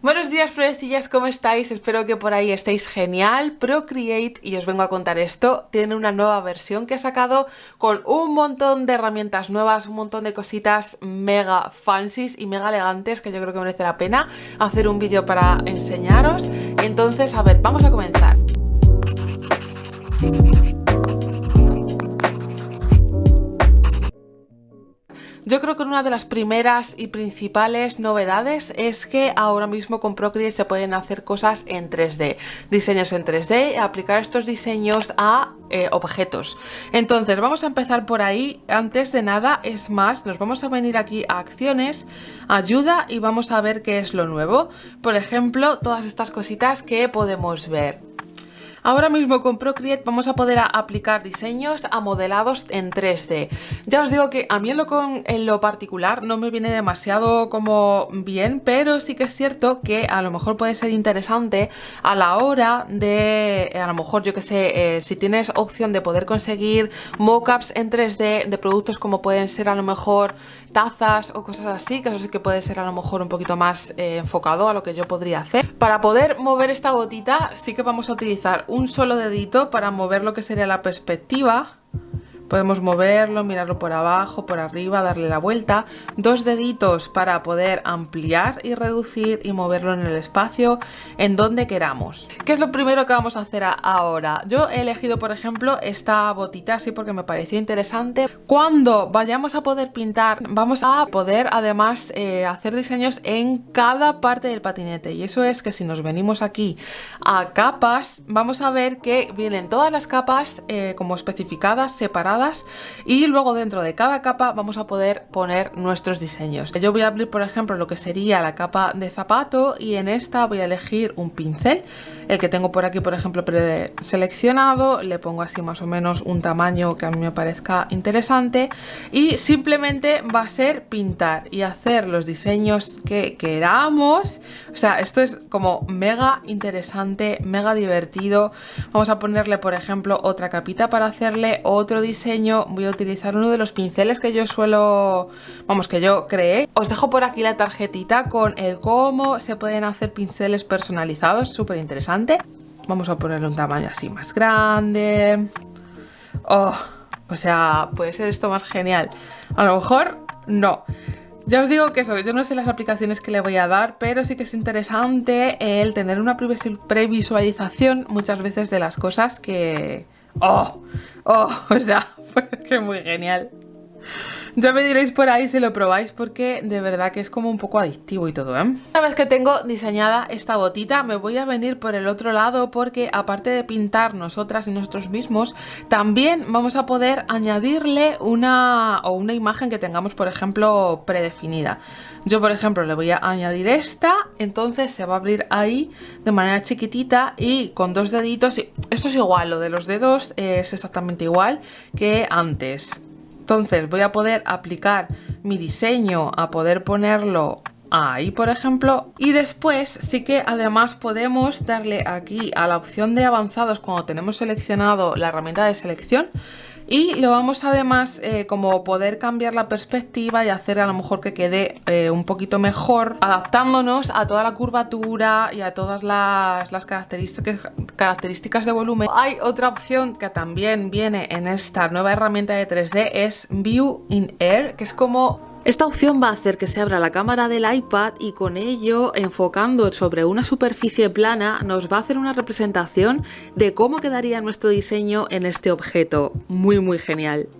Buenos días florecillas, ¿cómo estáis? Espero que por ahí estéis genial. Procreate, y os vengo a contar esto, tiene una nueva versión que ha sacado con un montón de herramientas nuevas, un montón de cositas mega fancies y mega elegantes que yo creo que merece la pena hacer un vídeo para enseñaros. Entonces, a ver, vamos a comenzar. Yo creo que una de las primeras y principales novedades es que ahora mismo con Procreate se pueden hacer cosas en 3D, diseños en 3D, aplicar estos diseños a eh, objetos. Entonces vamos a empezar por ahí, antes de nada es más, nos vamos a venir aquí a acciones, ayuda y vamos a ver qué es lo nuevo. Por ejemplo, todas estas cositas que podemos ver. Ahora mismo con Procreate vamos a poder aplicar diseños a modelados en 3D. Ya os digo que a mí en lo, en lo particular no me viene demasiado como bien, pero sí que es cierto que a lo mejor puede ser interesante a la hora de, a lo mejor yo que sé, eh, si tienes opción de poder conseguir mockups en 3D de productos como pueden ser a lo mejor tazas o cosas así, que eso sí que puede ser a lo mejor un poquito más eh, enfocado a lo que yo podría hacer. Para poder mover esta gotita sí que vamos a utilizar un solo dedito para mover lo que sería la perspectiva Podemos moverlo, mirarlo por abajo, por arriba, darle la vuelta. Dos deditos para poder ampliar y reducir y moverlo en el espacio en donde queramos. ¿Qué es lo primero que vamos a hacer ahora? Yo he elegido, por ejemplo, esta botita así porque me pareció interesante. Cuando vayamos a poder pintar, vamos a poder además eh, hacer diseños en cada parte del patinete. Y eso es que si nos venimos aquí a capas, vamos a ver que vienen todas las capas eh, como especificadas, separadas y luego dentro de cada capa vamos a poder poner nuestros diseños. Yo voy a abrir por ejemplo lo que sería la capa de zapato y en esta voy a elegir un pincel, el que tengo por aquí por ejemplo preseleccionado, le pongo así más o menos un tamaño que a mí me parezca interesante y simplemente va a ser pintar y hacer los diseños que queramos, o sea esto es como mega interesante, mega divertido, vamos a ponerle por ejemplo otra capita para hacerle otro diseño voy a utilizar uno de los pinceles que yo suelo, vamos, que yo creé. Os dejo por aquí la tarjetita con el cómo se pueden hacer pinceles personalizados, súper interesante. Vamos a ponerle un tamaño así más grande. Oh, o sea, puede ser esto más genial. A lo mejor no. Ya os digo que eso, yo no sé las aplicaciones que le voy a dar, pero sí que es interesante el tener una previsualización muchas veces de las cosas que... ¡Oh! ¡Oh! O sea, que muy genial. Ya me diréis por ahí si lo probáis porque de verdad que es como un poco adictivo y todo, ¿eh? Una vez que tengo diseñada esta botita me voy a venir por el otro lado porque aparte de pintar nosotras y nosotros mismos también vamos a poder añadirle una o una imagen que tengamos por ejemplo predefinida. Yo por ejemplo le voy a añadir esta, entonces se va a abrir ahí de manera chiquitita y con dos deditos, esto es igual, lo de los dedos es exactamente igual que antes. Entonces voy a poder aplicar mi diseño a poder ponerlo ahí por ejemplo. Y después sí que además podemos darle aquí a la opción de avanzados cuando tenemos seleccionado la herramienta de selección y lo vamos además eh, como poder cambiar la perspectiva y hacer a lo mejor que quede eh, un poquito mejor adaptándonos a toda la curvatura y a todas las, las características, características de volumen. Hay otra opción que también viene en esta nueva herramienta de 3D es View in Air que es como esta opción va a hacer que se abra la cámara del iPad y con ello, enfocando sobre una superficie plana, nos va a hacer una representación de cómo quedaría nuestro diseño en este objeto. Muy muy genial.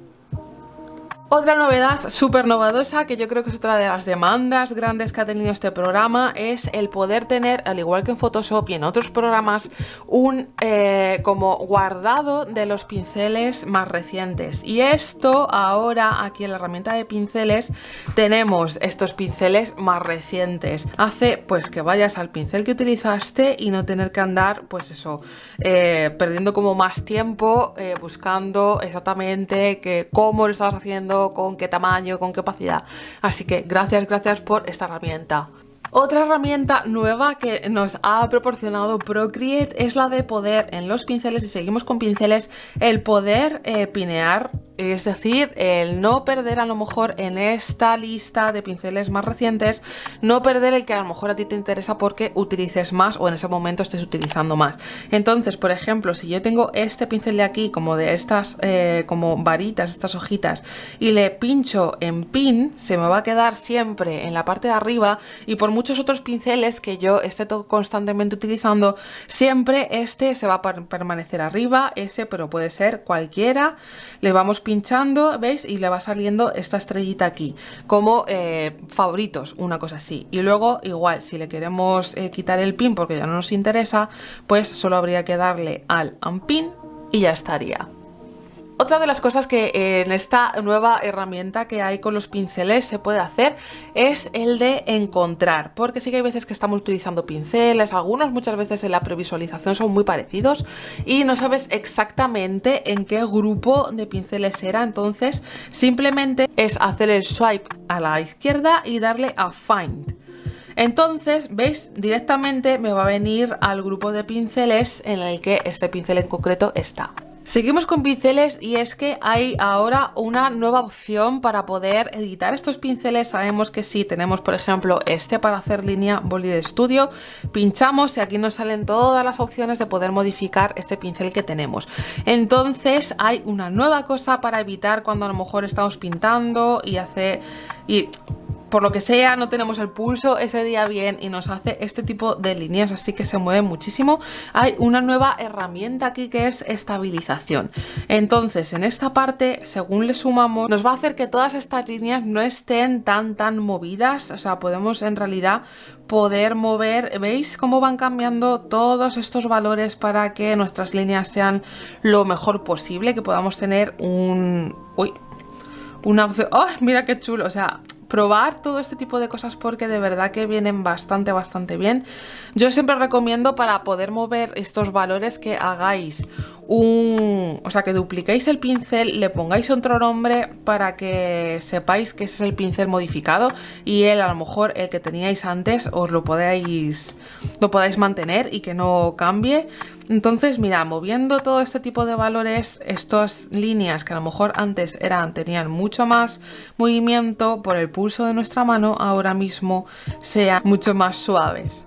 Otra novedad súper novedosa, que yo creo que es otra de las demandas grandes que ha tenido este programa, es el poder tener, al igual que en Photoshop y en otros programas, un eh, como guardado de los pinceles más recientes. Y esto ahora, aquí en la herramienta de pinceles, tenemos estos pinceles más recientes. Hace pues que vayas al pincel que utilizaste y no tener que andar, pues eso, eh, perdiendo como más tiempo eh, buscando exactamente que, cómo lo estabas haciendo con qué tamaño, con qué opacidad. Así que gracias, gracias por esta herramienta. Otra herramienta nueva que nos ha proporcionado Procreate es la de poder en los pinceles, y seguimos con pinceles, el poder eh, pinear es decir, el no perder a lo mejor en esta lista de pinceles más recientes, no perder el que a lo mejor a ti te interesa porque utilices más o en ese momento estés utilizando más. Entonces, por ejemplo, si yo tengo este pincel de aquí, como de estas, eh, como varitas, estas hojitas, y le pincho en pin, se me va a quedar siempre en la parte de arriba y por muchos otros pinceles que yo esté constantemente utilizando, siempre este se va a permanecer arriba, ese, pero puede ser cualquiera. Le vamos pinchando, ¿veis? Y le va saliendo esta estrellita aquí, como eh, favoritos, una cosa así. Y luego, igual, si le queremos eh, quitar el pin porque ya no nos interesa, pues solo habría que darle al unpin y ya estaría. Otra de las cosas que en esta nueva herramienta que hay con los pinceles se puede hacer es el de encontrar, porque sí que hay veces que estamos utilizando pinceles, algunos muchas veces en la previsualización son muy parecidos y no sabes exactamente en qué grupo de pinceles era, entonces simplemente es hacer el swipe a la izquierda y darle a Find. Entonces, veis, directamente me va a venir al grupo de pinceles en el que este pincel en concreto está. Seguimos con pinceles y es que hay ahora una nueva opción para poder editar estos pinceles. Sabemos que si tenemos, por ejemplo, este para hacer línea boli de estudio, pinchamos y aquí nos salen todas las opciones de poder modificar este pincel que tenemos. Entonces hay una nueva cosa para evitar cuando a lo mejor estamos pintando y hace... Y por lo que sea no tenemos el pulso ese día bien y nos hace este tipo de líneas así que se mueve muchísimo. Hay una nueva herramienta aquí que es estabilización. Entonces en esta parte según le sumamos nos va a hacer que todas estas líneas no estén tan tan movidas. O sea podemos en realidad poder mover. Veis cómo van cambiando todos estos valores para que nuestras líneas sean lo mejor posible que podamos tener un uy una opción ¡Oh! mira qué chulo o sea probar todo este tipo de cosas porque de verdad que vienen bastante, bastante bien. Yo siempre recomiendo para poder mover estos valores que hagáis un... o sea, que dupliquéis el pincel, le pongáis otro nombre para que sepáis que ese es el pincel modificado y él a lo mejor el que teníais antes os lo podáis, lo podáis mantener y que no cambie. Entonces, mira, moviendo todo este tipo de valores, estas líneas que a lo mejor antes eran, tenían mucho más movimiento por el pulso de nuestra mano, ahora mismo sean mucho más suaves.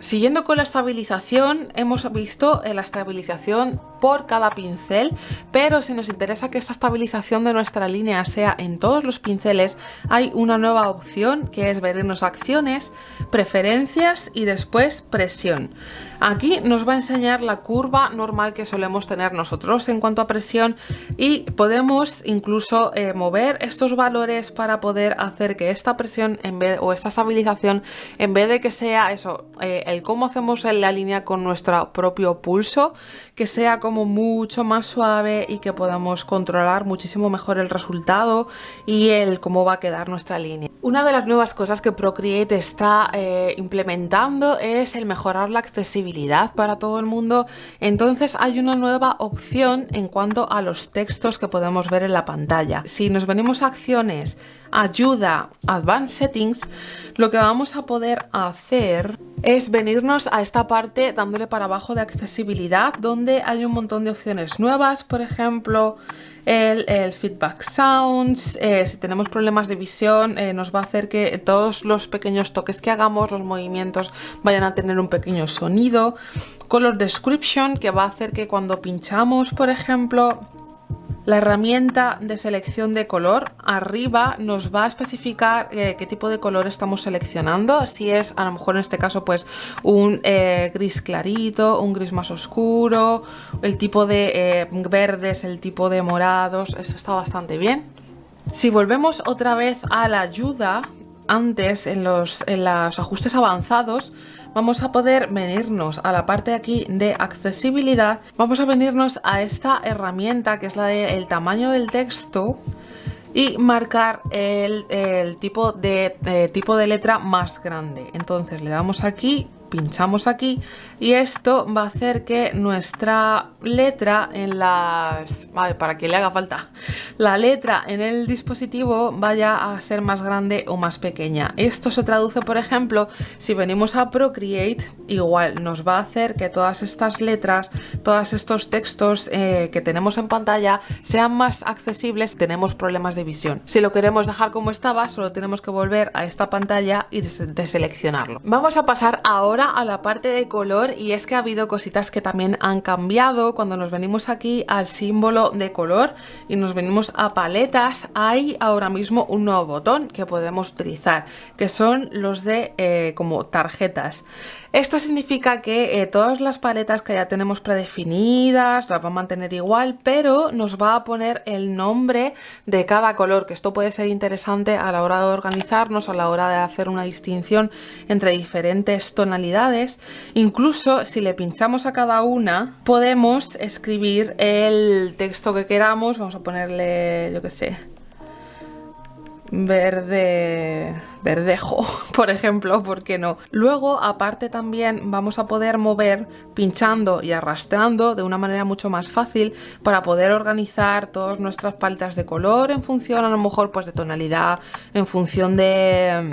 Siguiendo con la estabilización, hemos visto la estabilización por cada pincel, pero si nos interesa que esta estabilización de nuestra línea sea en todos los pinceles, hay una nueva opción que es vernos acciones, preferencias y después presión. Aquí nos va a enseñar la curva normal que solemos tener nosotros en cuanto a presión y podemos incluso eh, mover estos valores para poder hacer que esta presión en vez, o esta estabilización en vez de que sea eso, eh, el cómo hacemos la línea con nuestro propio pulso, que sea como mucho más suave y que podamos controlar muchísimo mejor el resultado y el cómo va a quedar nuestra línea. Una de las nuevas cosas que Procreate está eh, implementando es el mejorar la accesibilidad para todo el mundo. Entonces hay una nueva opción en cuanto a los textos que podemos ver en la pantalla. Si nos venimos a acciones, ayuda, advanced settings, lo que vamos a poder hacer es venirnos a esta parte dándole para abajo de accesibilidad donde hay un montón de opciones nuevas, por ejemplo el, feedback sounds, eh, si tenemos problemas de visión eh, nos va a hacer que todos los pequeños toques que hagamos, los movimientos vayan a tener un pequeño sonido, color description que va a hacer que cuando pinchamos por ejemplo la herramienta de selección de color arriba nos va a especificar eh, qué tipo de color estamos seleccionando, si es a lo mejor en este caso pues un eh, gris clarito, un gris más oscuro, el tipo de eh, verdes, el tipo de morados, eso está bastante bien. Si volvemos otra vez a la ayuda, antes en los, en los ajustes avanzados vamos a poder venirnos a la parte aquí de accesibilidad, vamos a venirnos a esta herramienta que es la del tamaño del texto y marcar el, tipo, de, tipo de letra más grande. Entonces le damos aquí pinchamos aquí y esto va a hacer que nuestra letra en las... para que le haga falta. La letra en el dispositivo vaya a ser más grande o más pequeña. Esto se traduce, por ejemplo, si venimos a Procreate, igual nos va a hacer que todas estas letras, todos estos textos eh, que tenemos en pantalla sean más accesibles tenemos problemas de visión. Si lo queremos dejar como estaba, solo tenemos que volver a esta pantalla y deseleccionarlo. Vamos a pasar ahora a la parte de color y es que ha habido cositas que también han cambiado. Cuando nos venimos aquí al símbolo de color y nos venimos a paletas, hay ahora mismo un nuevo botón que podemos utilizar, que son los de eh, como tarjetas. Esto significa que eh, todas las paletas que ya tenemos predefinidas las va a mantener igual, pero nos va a poner el nombre de cada color, que esto puede ser interesante a la hora de organizarnos, a la hora de hacer una distinción entre diferentes tonalidades. Incluso si le pinchamos a cada una, podemos escribir el texto que queramos. Vamos a ponerle, yo que sé, verde verdejo, por ejemplo, ¿por qué no? Luego, aparte también vamos a poder mover pinchando y arrastrando de una manera mucho más fácil para poder organizar todas nuestras paletas de color en función a lo mejor pues de tonalidad, en función de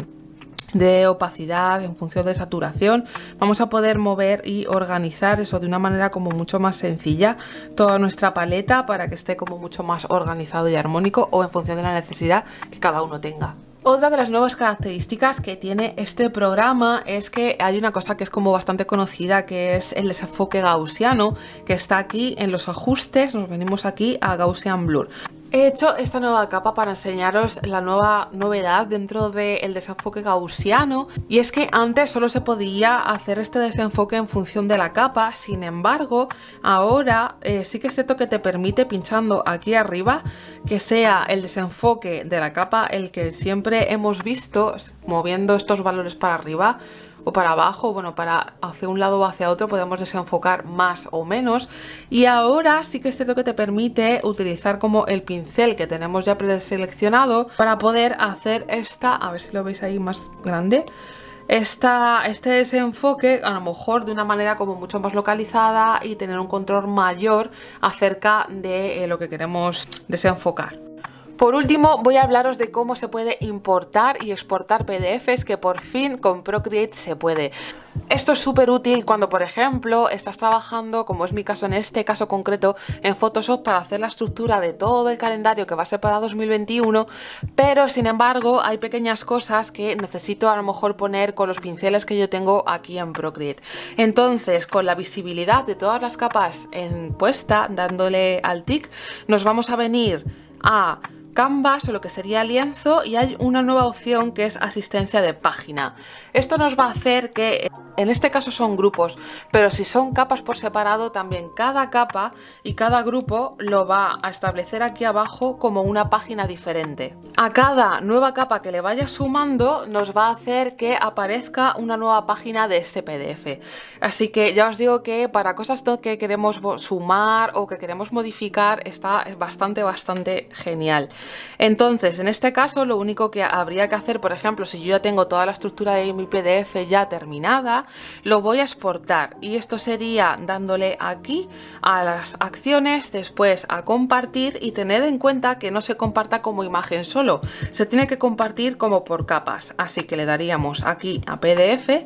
de opacidad, en función de saturación, vamos a poder mover y organizar eso de una manera como mucho más sencilla toda nuestra paleta para que esté como mucho más organizado y armónico o en función de la necesidad que cada uno tenga. Otra de las nuevas características que tiene este programa es que hay una cosa que es como bastante conocida que es el desenfoque gaussiano que está aquí en los ajustes, nos venimos aquí a Gaussian Blur. He hecho esta nueva capa para enseñaros la nueva novedad dentro del desenfoque gaussiano y es que antes solo se podía hacer este desenfoque en función de la capa, sin embargo ahora eh, sí que es cierto que te permite pinchando aquí arriba que sea el desenfoque de la capa el que siempre hemos visto moviendo estos valores para arriba o para abajo, bueno, para hacia un lado o hacia otro podemos desenfocar más o menos y ahora sí que es cierto que te permite utilizar como el pincel que tenemos ya preseleccionado para poder hacer esta, a ver si lo veis ahí más grande, esta, este desenfoque a lo mejor de una manera como mucho más localizada y tener un control mayor acerca de eh, lo que queremos desenfocar. Por último voy a hablaros de cómo se puede importar y exportar PDFs que por fin con Procreate se puede. Esto es súper útil cuando por ejemplo estás trabajando, como es mi caso en este caso concreto, en Photoshop para hacer la estructura de todo el calendario que va a ser para 2021, pero sin embargo hay pequeñas cosas que necesito a lo mejor poner con los pinceles que yo tengo aquí en Procreate. Entonces con la visibilidad de todas las capas en puesta, dándole al tic, nos vamos a venir a Canvas o lo que sería lienzo y hay una nueva opción que es asistencia de página. Esto nos va a hacer que en este caso son grupos, pero si son capas por separado, también cada capa y cada grupo lo va a establecer aquí abajo como una página diferente. A cada nueva capa que le vaya sumando, nos va a hacer que aparezca una nueva página de este PDF. Así que ya os digo que para cosas que queremos sumar o que queremos modificar, está bastante, bastante genial. Entonces, en este caso, lo único que habría que hacer, por ejemplo, si yo ya tengo toda la estructura de mi PDF ya terminada, lo voy a exportar. Y esto sería dándole aquí a las acciones, después a compartir y tened en cuenta que no se comparta como imagen solo, se tiene que compartir como por capas, así que le daríamos aquí a PDF,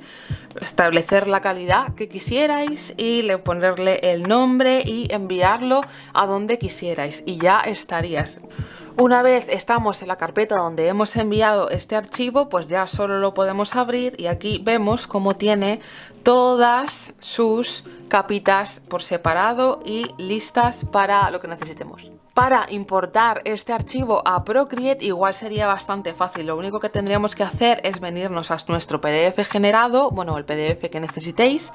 establecer la calidad que quisierais y le ponerle el nombre y enviarlo a donde quisierais. Y ya estarías. Una vez estamos en la carpeta donde hemos enviado este archivo, pues ya solo lo podemos abrir y aquí vemos cómo tiene todas sus capitas por separado y listas para lo que necesitemos. Para importar este archivo a Procreate igual sería bastante fácil, lo único que tendríamos que hacer es venirnos a nuestro PDF generado, bueno el PDF que necesitéis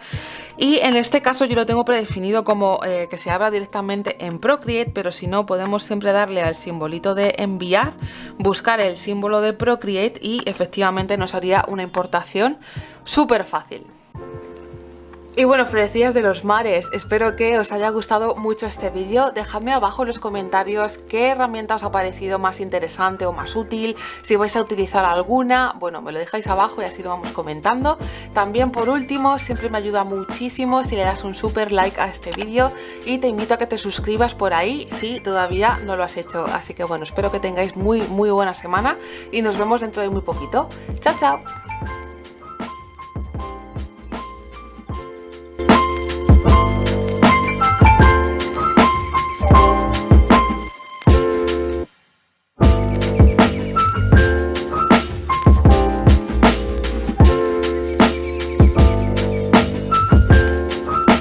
y en este caso yo lo tengo predefinido como eh, que se abra directamente en Procreate, pero si no podemos siempre darle al simbolito de enviar, buscar el símbolo de Procreate y efectivamente nos haría una importación súper fácil. Y bueno, florecillas de los mares, espero que os haya gustado mucho este vídeo. Dejadme abajo en los comentarios qué herramienta os ha parecido más interesante o más útil, si vais a utilizar alguna, bueno, me lo dejáis abajo y así lo vamos comentando. También por último, siempre me ayuda muchísimo si le das un super like a este vídeo y te invito a que te suscribas por ahí si todavía no lo has hecho. Así que bueno, espero que tengáis muy muy buena semana y nos vemos dentro de muy poquito. ¡Chao, chao!